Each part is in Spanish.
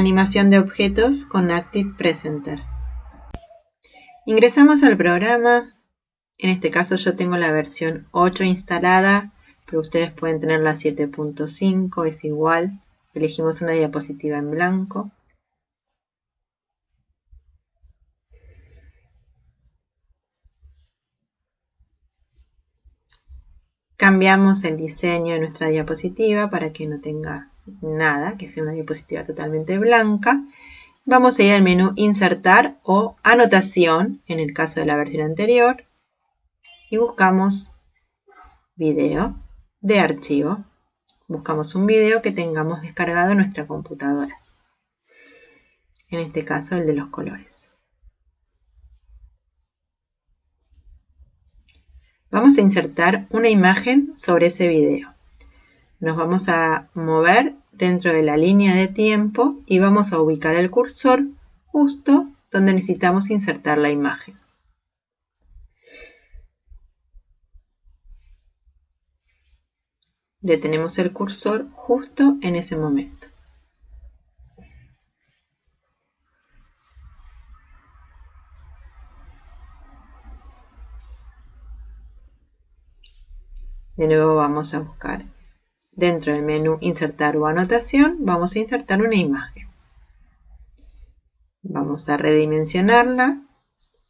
Animación de objetos con Active Presenter. Ingresamos al programa. En este caso yo tengo la versión 8 instalada, pero ustedes pueden tener la 7.5, es igual. Elegimos una diapositiva en blanco. Cambiamos el diseño de nuestra diapositiva para que no tenga nada, que sea una diapositiva totalmente blanca. Vamos a ir al menú Insertar o Anotación, en el caso de la versión anterior, y buscamos Video de archivo. Buscamos un video que tengamos descargado en nuestra computadora. En este caso el de los colores. Vamos a insertar una imagen sobre ese video. Nos vamos a mover dentro de la línea de tiempo y vamos a ubicar el cursor justo donde necesitamos insertar la imagen. Detenemos el cursor justo en ese momento. De nuevo vamos a buscar dentro del menú insertar o anotación, vamos a insertar una imagen. Vamos a redimensionarla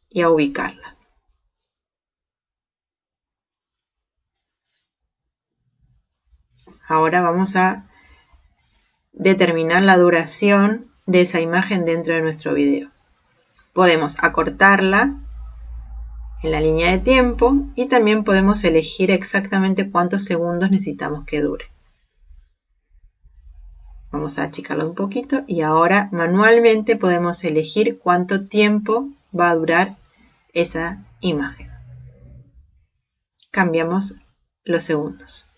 y a ubicarla. Ahora vamos a determinar la duración de esa imagen dentro de nuestro video. Podemos acortarla en la línea de tiempo y también podemos elegir exactamente cuántos segundos necesitamos que dure. Vamos a achicarlo un poquito y ahora manualmente podemos elegir cuánto tiempo va a durar esa imagen. Cambiamos los segundos.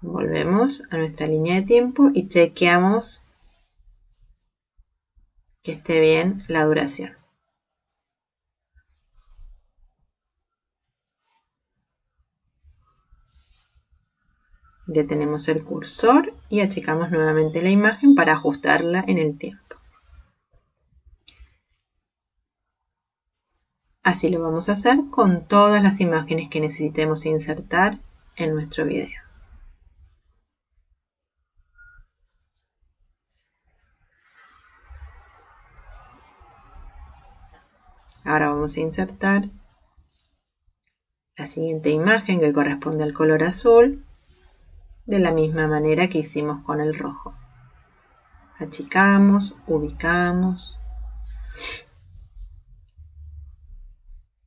Volvemos a nuestra línea de tiempo y chequeamos que esté bien la duración. Detenemos el cursor y achicamos nuevamente la imagen para ajustarla en el tiempo. Así lo vamos a hacer con todas las imágenes que necesitemos insertar en nuestro video. Ahora vamos a insertar la siguiente imagen que corresponde al color azul de la misma manera que hicimos con el rojo. Achicamos, ubicamos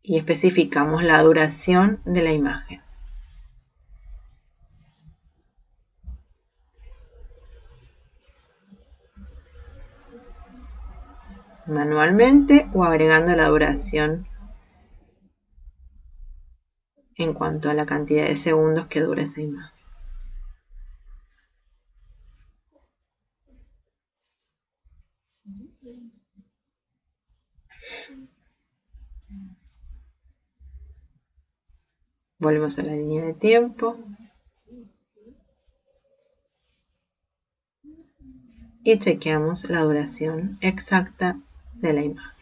y especificamos la duración de la imagen. Manualmente o agregando la duración en cuanto a la cantidad de segundos que dura esa imagen. Volvemos a la línea de tiempo. Y chequeamos la duración exacta de la imagen.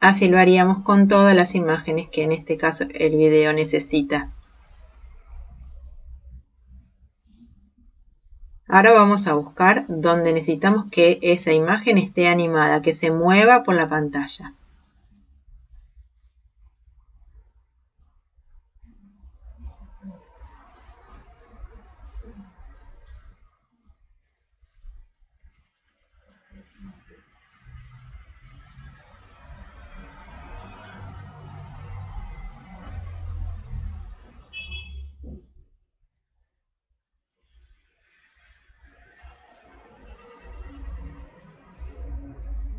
Así lo haríamos con todas las imágenes que en este caso el video necesita. Ahora vamos a buscar donde necesitamos que esa imagen esté animada, que se mueva por la pantalla.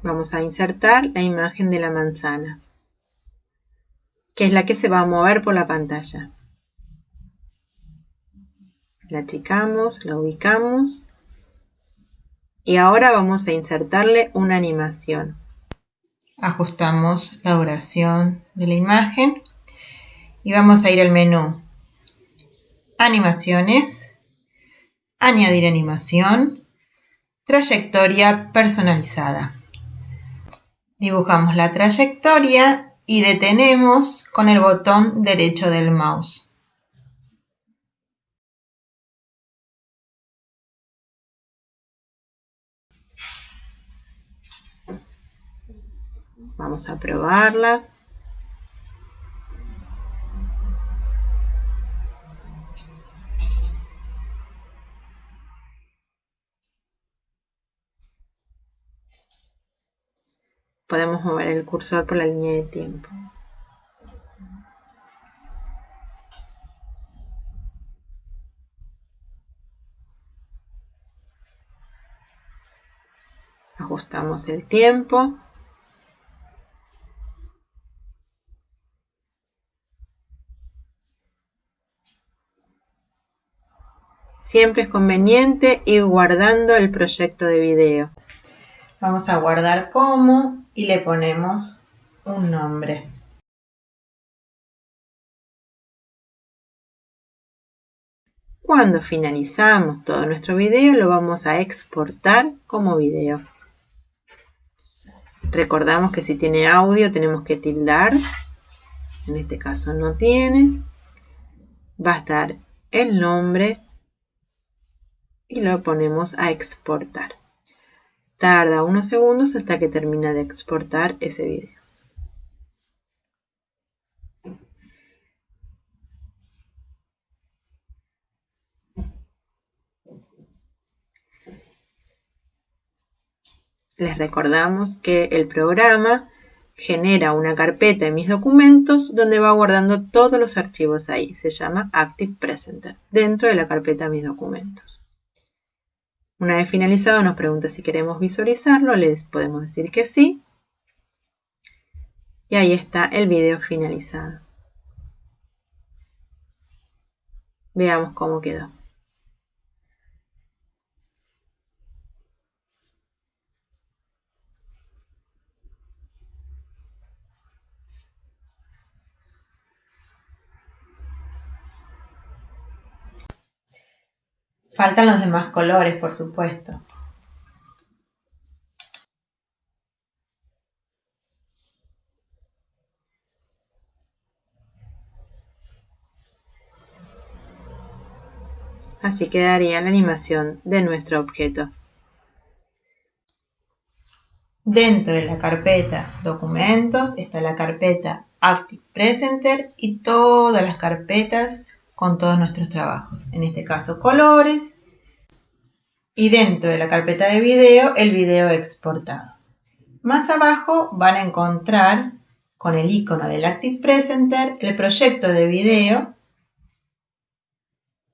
Vamos a insertar la imagen de la manzana. que es la que se va a mover por la pantalla. La achicamos, la ubicamos y ahora vamos a insertarle una animación. Ajustamos la duración de la imagen y vamos a ir al menú Animaciones, Añadir animación, Trayectoria personalizada. Dibujamos la trayectoria y detenemos con el botón derecho del mouse. Vamos a probarla. Podemos mover el cursor por la línea de tiempo. Ajustamos el tiempo. Siempre es conveniente ir guardando el proyecto de video. Vamos a guardar como y le ponemos un nombre. Cuando finalizamos todo nuestro video lo vamos a exportar como video. Recordamos que si tiene audio tenemos que tildar. En este caso no tiene. Va a estar el nombre y lo ponemos a exportar. Tarda unos segundos hasta que termina de exportar ese video. Les recordamos que el programa genera una carpeta en mis documentos donde va guardando todos los archivos ahí. Se llama Active Presenter, dentro de la carpeta mis documentos. Una vez finalizado nos pregunta si queremos visualizarlo, les podemos decir que sí. Y ahí está el video finalizado. Veamos cómo quedó. Faltan los demás colores, por supuesto. Así quedaría la animación de nuestro objeto. Dentro de la carpeta Documentos está la carpeta Active Presenter y todas las carpetas con todos nuestros trabajos, en este caso colores, y dentro de la carpeta de video el video exportado. Más abajo van a encontrar con el icono del Active Presenter el proyecto de video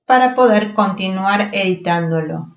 para poder continuar editándolo.